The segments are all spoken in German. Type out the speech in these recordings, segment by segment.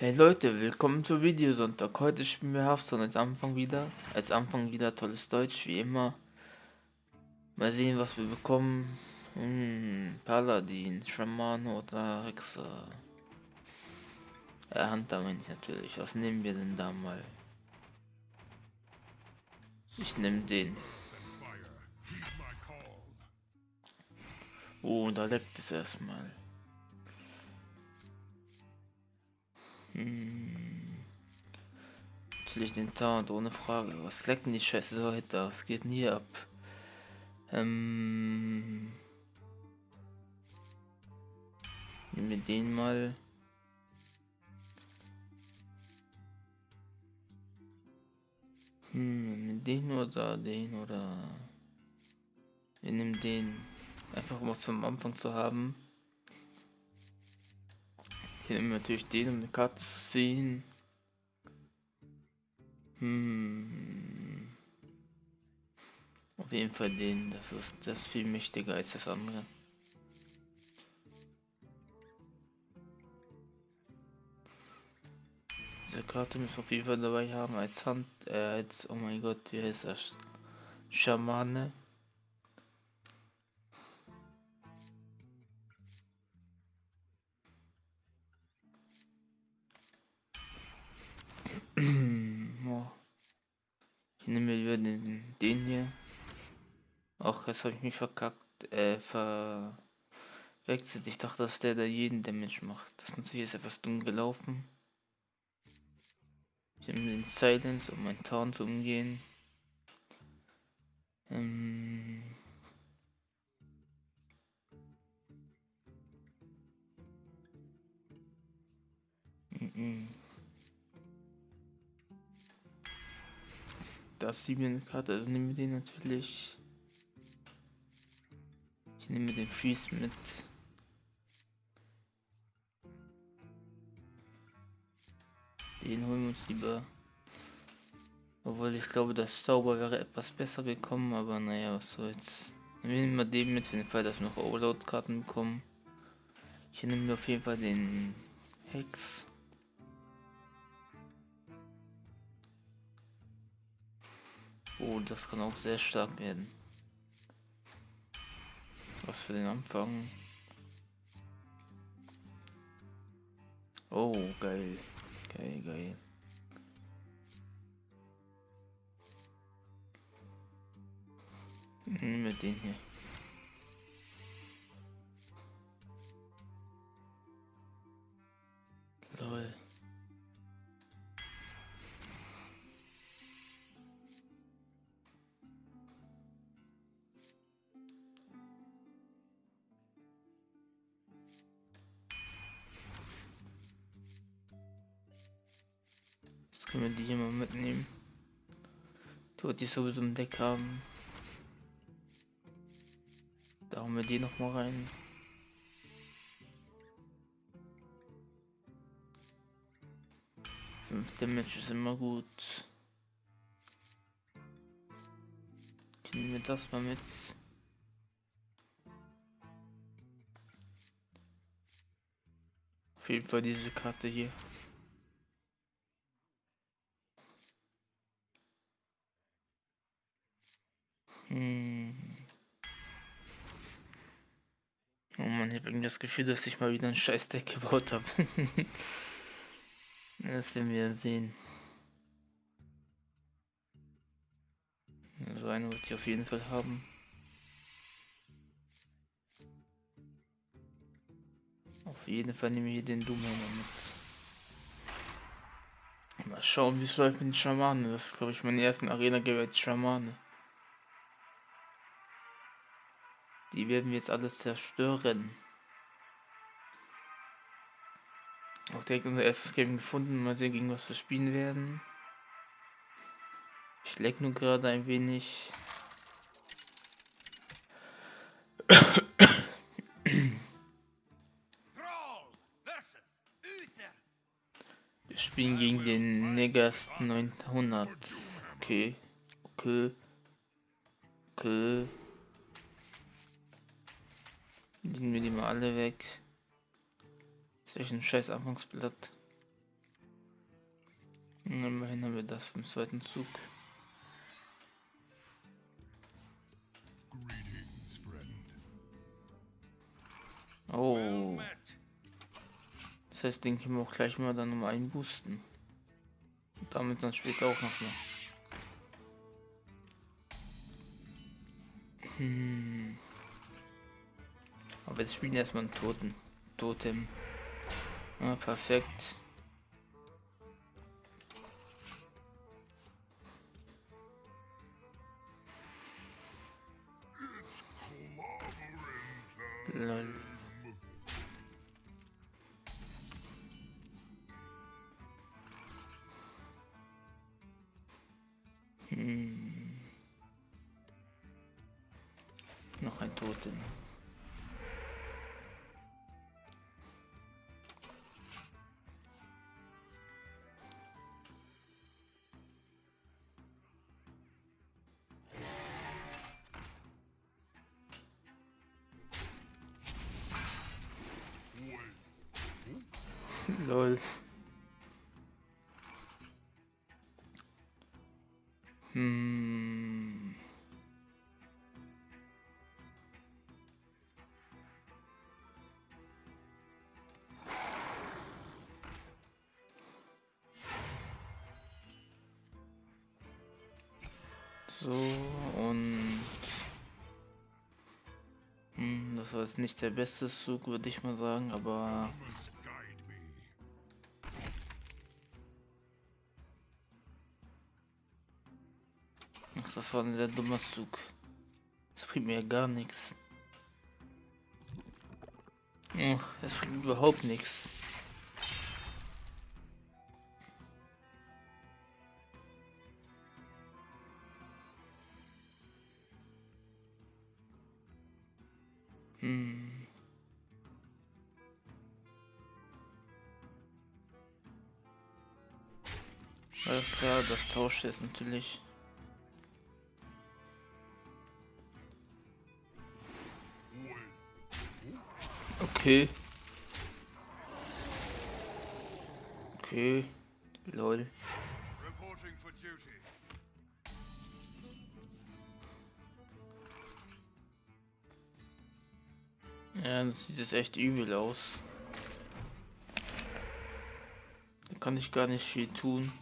Hey Leute, willkommen zu Videosonntag. Heute spielen wir Hearthstone als Anfang wieder. Als Anfang wieder tolles Deutsch, wie immer. Mal sehen, was wir bekommen. Hm, Paladin, Shaman oder Hexer. Ja, Hunter meine ich natürlich. Was nehmen wir denn da mal? Ich nehme den. Oh, da leckt es erstmal. Hm. Natürlich den Taunt, ohne Frage. Was leckt denn die Scheiße Leute? Was geht denn hier ab? Ähm. Nehmen wir den mal. Hm, den oder den oder. Wir nehmen den. Einfach um was vom Anfang zu haben. Hier nehmen natürlich den, um eine Karte zu sehen. Hm. Auf jeden Fall den, das ist das ist viel mächtiger als das andere. Diese Karte müssen wir auf jeden Fall dabei haben als Hand, äh, als, oh mein Gott, wie heißt das? Schamane. Den, den hier. Ach, jetzt habe ich mich verkackt, äh, verwechselt. Ich dachte, dass der da jeden Damage macht. Das ist natürlich jetzt etwas dumm gelaufen. Ich nehme den Silence, um mein Tarn zu umgehen. Ähm mm -mm. Das die mir eine Karte, also nehmen wir den natürlich. Ich nehme den Freeze mit. Den holen wir uns lieber. Obwohl ich glaube, das Zauber wäre etwas besser gekommen, aber naja, was soll's. Wir nehmen mal den mit, für den Fall, dass wir noch Overload-Karten bekommen. Ich nehme auf jeden Fall den Hex. Oh, das kann auch sehr stark werden. Was für den Anfang. Oh, geil. Geil, geil. Hm, mit den hier. Können wir die hier mal mitnehmen? Die die sowieso im Deck haben. Da haben wir die noch mal rein. Fünf Damage ist immer gut. Nehmen wir das mal mit. Auf jeden Fall diese Karte hier. Hm. Oh man, ich habe irgendwie das Gefühl, dass ich mal wieder ein scheiß Deck gebaut habe. das werden wir sehen. Also eine wird ich auf jeden Fall haben. Auf jeden Fall nehme ich hier den Doom mit. Mal schauen, wie es läuft mit den Schamanen. Das ist, glaube ich, meine ersten Arena-Gewalt Schamane. Die werden wir jetzt alles zerstören. Auch direkt unser erstes Game gefunden. Mal sehen, gegen was wir spielen werden. Ich leck nur gerade ein wenig. Wir spielen gegen den Negas 900. Okay. Okay. Okay. Legen wir die mal alle weg. Ist ein scheiß Anfangsblatt. Immerhin haben wir das vom zweiten Zug. Oh. Das heißt, den können wir auch gleich mal dann um einboosten. Und damit dann später auch noch mal. Hm. Aber jetzt spielen erstmal einen Toten. Totem. Ja, perfekt. Lol. Hm. Noch ein Toten. Lol. Hm. So und hm, das war jetzt nicht der beste Zug, würde ich mal sagen, aber Ein sehr dummer Zug. Das bringt mir gar nichts. Das bringt überhaupt nichts. Hm. Alles klar, das tauscht jetzt natürlich. Okay. Okay. Lol. Reporting for duty. Ja, das sieht jetzt echt übel aus. Da kann ich gar nicht viel tun.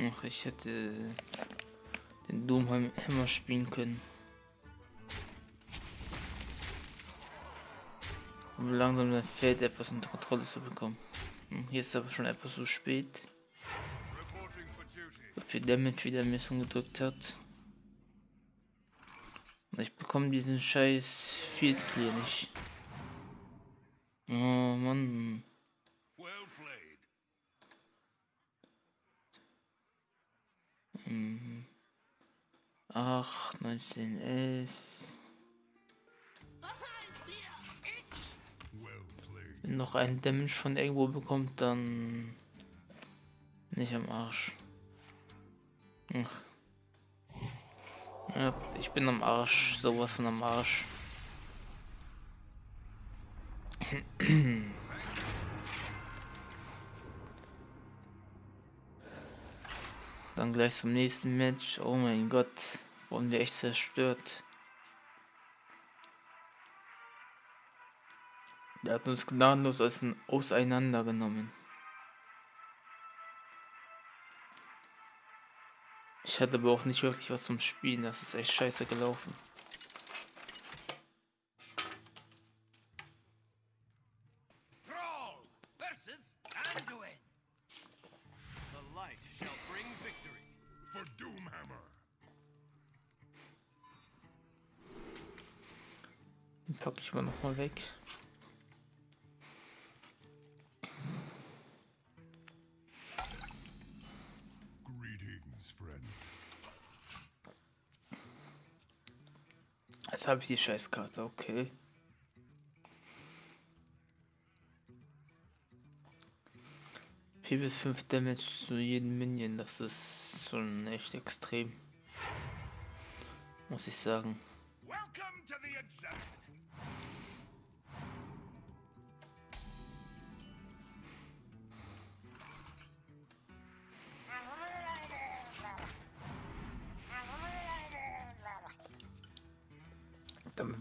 Ach, ich hätte den Doomhammer spielen können. Um langsam das Feld etwas unter Kontrolle zu bekommen. Hm, Hier ist aber schon etwas zu spät. So viel Damage wieder Messung gedrückt hat. Und ich bekomme diesen scheiß Field Clear nicht. Oh Mann. Well. Mhm. 8, 19, 11. Wenn noch ein Damage von irgendwo bekommt, dann nicht am Arsch. Ach. Ja, ich bin am Arsch, sowas von am Arsch. Dann gleich zum nächsten Match. Oh mein Gott, wurden wir echt zerstört. Der hat uns gnadenlos ausein- auseinandergenommen. Ich hatte aber auch nicht wirklich was zum Spielen, das ist echt scheiße gelaufen. Jetzt habe ich die Scheißkarte, okay. Vier bis fünf Damage zu jedem Minion, das ist schon echt extrem. Muss ich sagen. Welcome to the exhibit.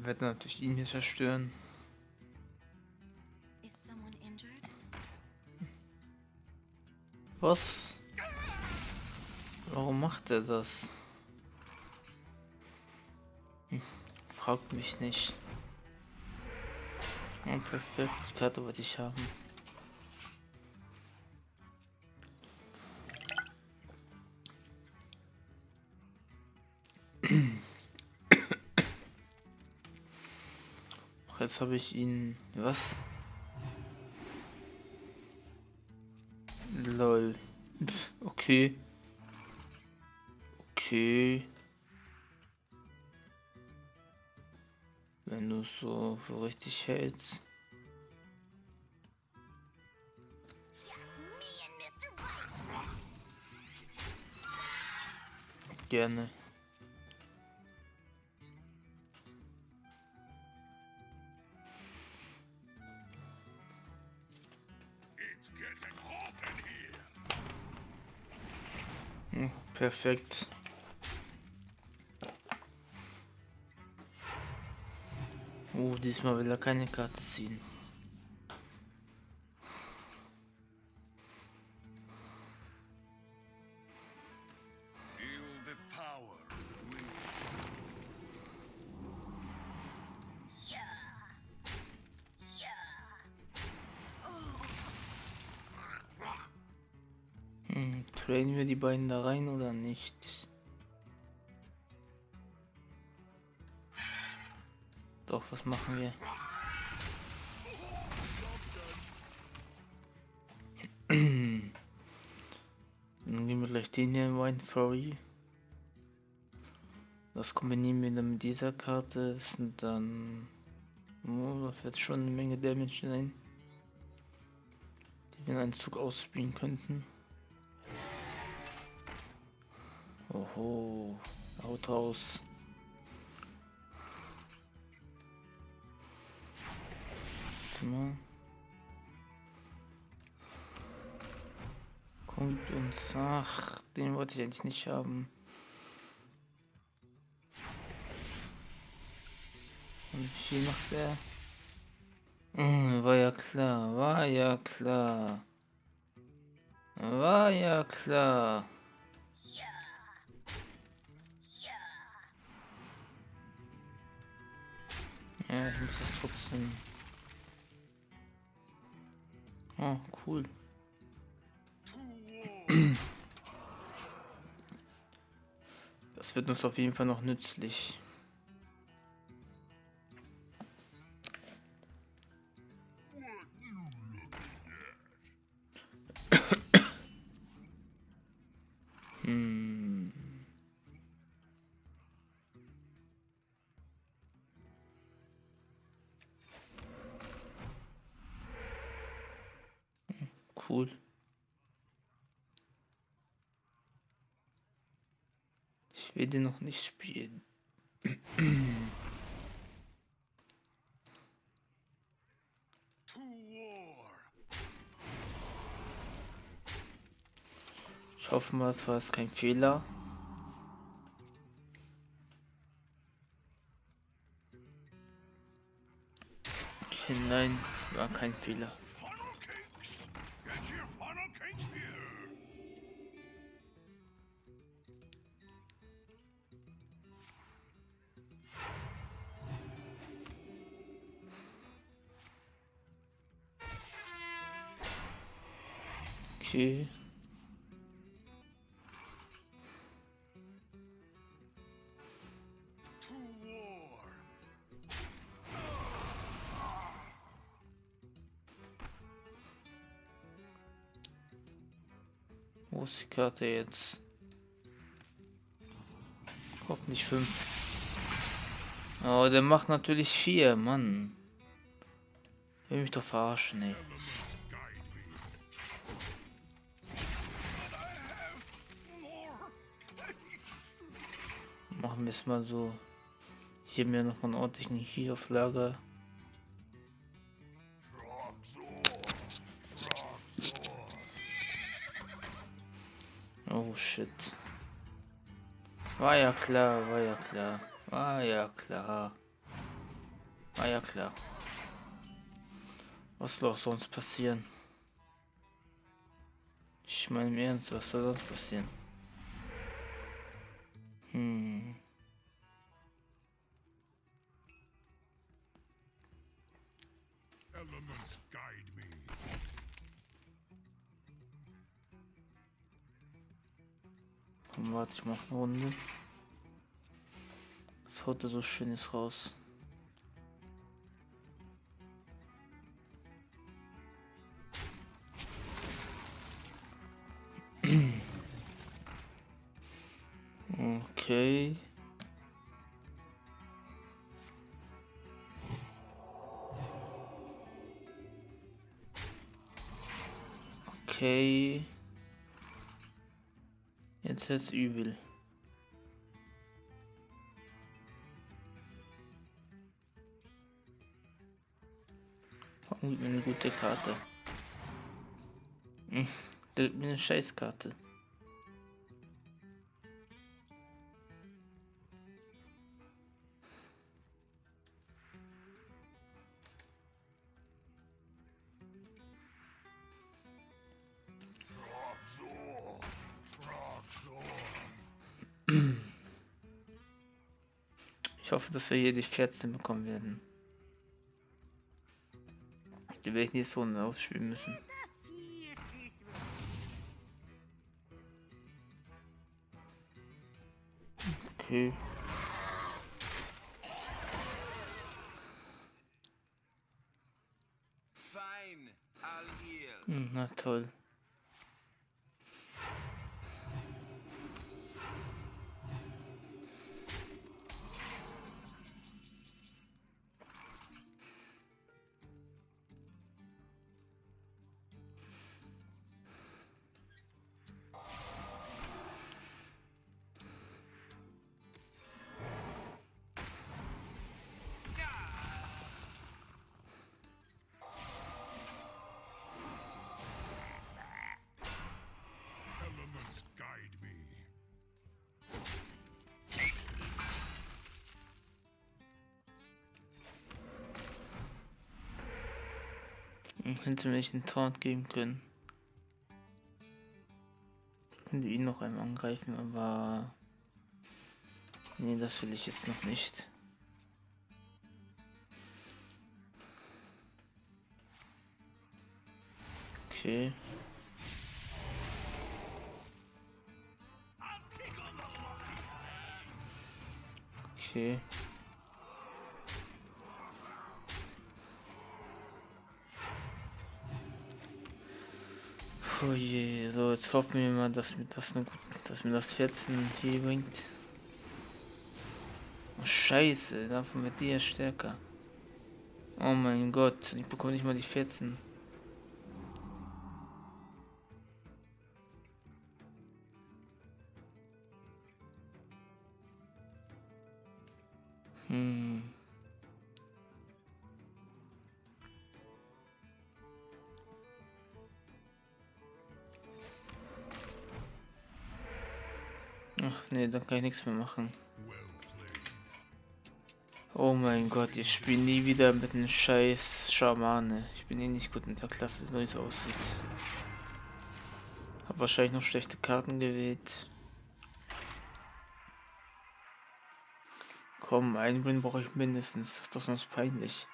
Ja, wir werden natürlich ihn hier zerstören. Was? Warum macht er das? Hm, fragt mich nicht. Oh, perfekt, die Karte wollte ich haben. Jetzt habe ich ihn. Was? Lol. Pff, Okay. Okay. Wenn du so für richtig hältst. Gerne. Hm, Perfekt. Oh, diesmal will er keine Karte ziehen. In Wine. Das kombinieren wir dann mit dieser Karte. Sind dann. Oh, das wird schon eine Menge Damage sein. Die wir in einem Zug ausspielen könnten. Oho, haut raus. Warte mal. Kommt uns. Ach, den wollte ich eigentlich nicht haben. Und wie viel macht er? Hm, war ja klar, war ja klar. War ja klar. Ja, ich muss das trotzdem. Oh, cool. Das wird uns auf jeden Fall noch nützlich. Hm. Ich will den noch nicht spielen. Ich hoffe mal, es war jetzt kein Fehler. Okay, nein, war kein Fehler. Ist die Karte jetzt? Hoffentlich fünf. Oh, der macht natürlich vier, Mann. Will mich doch verarschen, ey. Machen wir es mal so. Hier mir noch mal einen ordentlichen hier auf Lager. War ja klar, war ja klar. War ja klar. Ah ja, klar. Was soll auch sonst passieren? Ich meine im Ernst, was soll sonst passieren? Hm. Komm, warte ich mach eine Runde. Was haut er so schönes raus? Okay. Okay. Jetzt wird's übel. Mir eine gute Karte? Hm, eine Scheißkarte. Hoffe, dass wir hier die 14 bekommen werden. Die werde ich nächste Runde ausspielen müssen. Okay. Fein. Hm, na toll. Hätte mir nicht einen Taunt geben können. Ich könnte ihn noch einmal angreifen, aber... Nee, das will ich jetzt noch nicht. Okay. Okay. Oh je, so jetzt hoffen wir mal, dass mir das eine, dass mir das 14 hier bringt. Oh, Scheiße, davon wird die ja stärker. Oh mein Gott, ich bekomme nicht mal die 14. Dann kann ich nichts mehr machen. Oh mein Gott, ich spiele nie wieder mit einem scheiß Schamane. Ich bin eh nicht gut in der Klasse, so wie es aussieht. Hab wahrscheinlich noch schlechte Karten gewählt. Komm, einen Win brauche ich mindestens. Das ist sonst peinlich.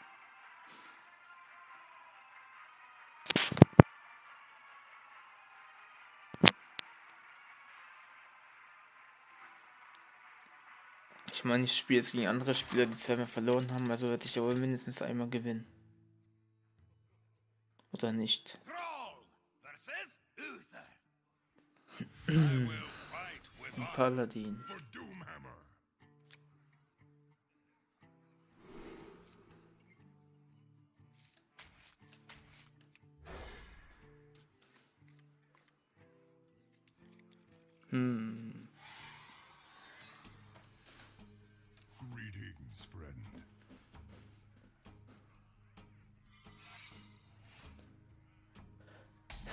Ich meine, ich spiele jetzt gegen andere Spieler, die zweimal verloren haben, also werde ich ja wohl mindestens einmal gewinnen. Oder nicht? Ein Paladin.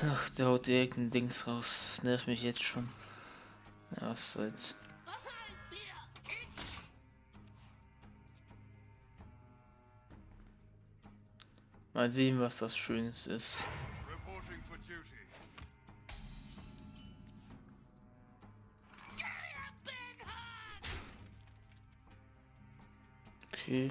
Ach, der haut irgendein Dings raus. Das nervt mich jetzt schon. Ja, was soll's. Mal sehen, was das Schönes ist. Okay.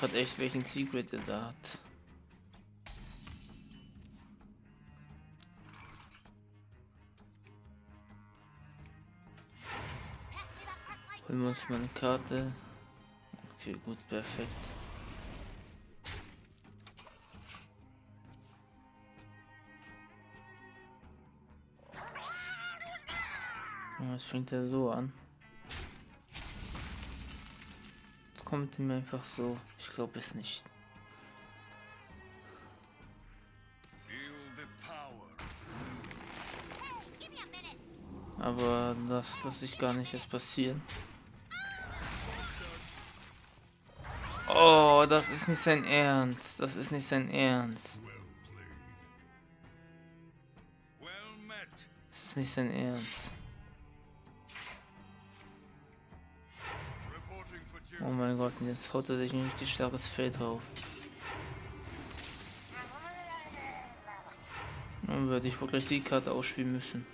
Gerade echt, welchen Secret er da hat. Holen wir uns mal eine Karte. Okay, gut, perfekt. Ja, Es fängt ja so an. Kommt ihm einfach so. Ich glaube es nicht. Aber das lasse ich gar nicht erst passieren. Oh, das ist nicht sein Ernst. Das ist nicht sein Ernst. Das ist nicht sein Ernst. Oh mein Gott, und jetzt haut er sich ein richtig starkes Feld drauf. Dann würde ich wirklich die Karte ausspielen müssen.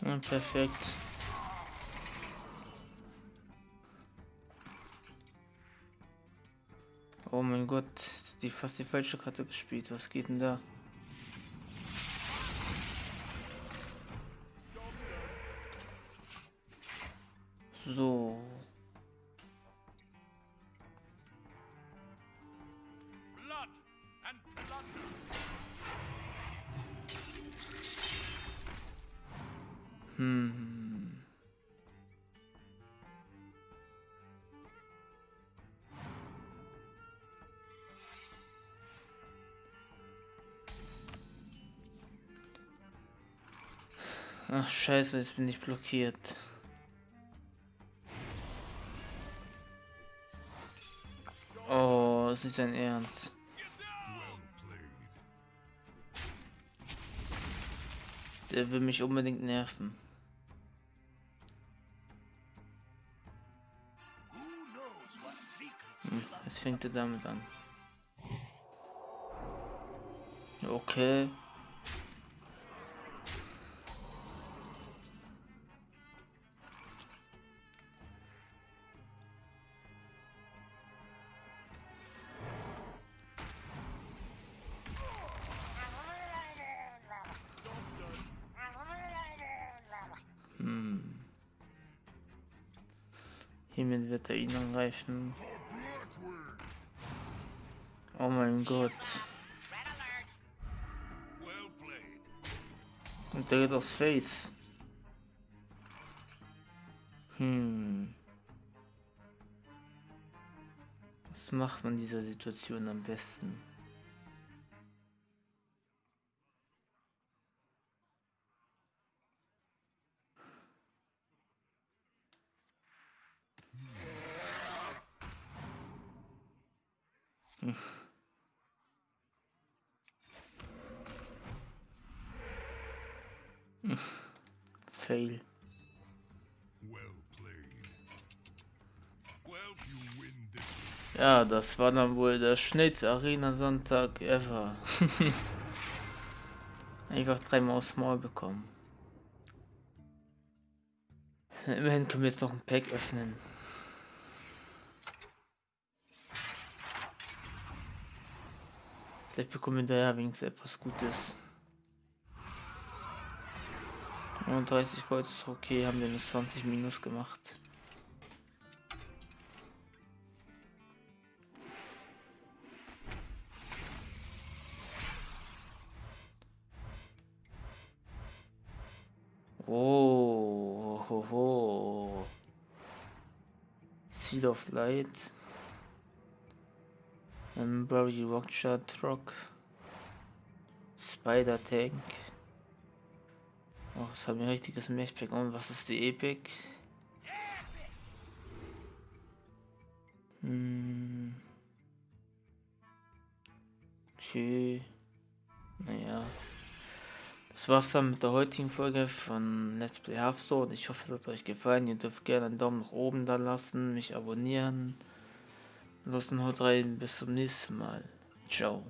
Ja, perfekt. Oh mein Gott, die fast die falsche Karte gespielt. Was geht denn da? Hm. Ach scheiße, jetzt bin ich blockiert. Oh, ist nicht sein Ernst. Der will mich unbedingt nerven. Secrets Hm, fängt er damit an. Okay. Hiermit wird er ihn angreifen. Oh mein Gott. Und der geht aufs Face. Hm. Was macht man in dieser Situation am besten? Hm. Hm. Fail. Ja, das war dann wohl der schnellste Arena-Sonntag ever. Einfach dreimal aufs Maul bekommen. Immerhin können wir jetzt noch ein Pack öffnen. Vielleicht bekommen wir da wenigstens etwas Gutes. Und 30 Gold ist okay, haben wir nur 20 Minus gemacht. Oh, ho, ho. Seed of Light. Embroidery Rockshot Rock. Spider Tank. Oh, das haben ein richtiges Mechpack. Und was ist die Epic? Hm. Okay. Naja. Das war's dann mit der heutigen Folge von Let's Play Hearthstone. Ich hoffe, es hat euch gefallen. Ihr dürft gerne einen Daumen nach oben da lassen, mich abonnieren. Ansonsten haut rein, bis zum nächsten Mal. Ciao.